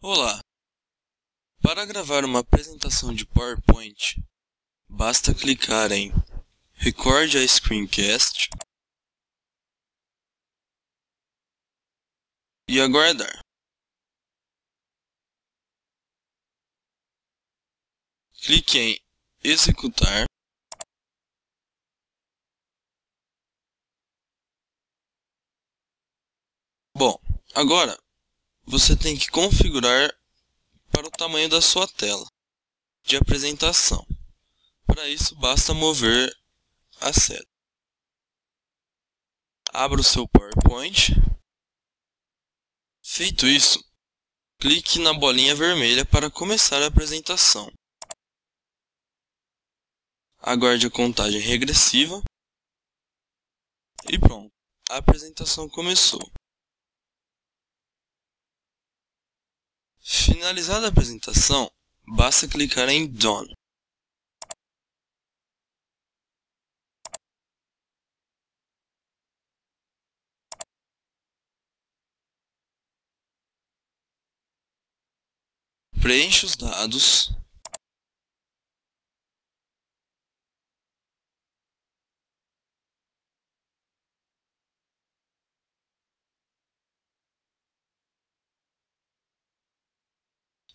Olá! Para gravar uma apresentação de PowerPoint, basta clicar em Record a Screencast e aguardar. Clique em Executar Bom, agora você tem que configurar para o tamanho da sua tela de apresentação. Para isso, basta mover a seta. Abra o seu PowerPoint. Feito isso, clique na bolinha vermelha para começar a apresentação. Aguarde a contagem regressiva. E pronto, a apresentação começou. Finalizada a apresentação, basta clicar em Done. Preencha os dados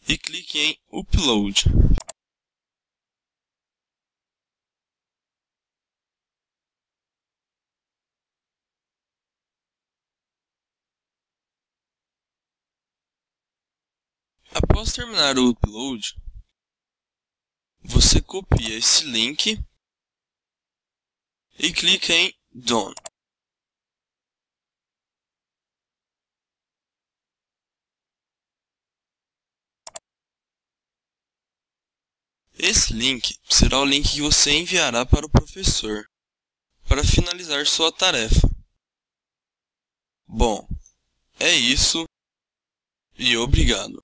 e clique em Upload. Após terminar o upload, você copia esse link e clica em Done. Esse link será o link que você enviará para o professor para finalizar sua tarefa. Bom, é isso e obrigado.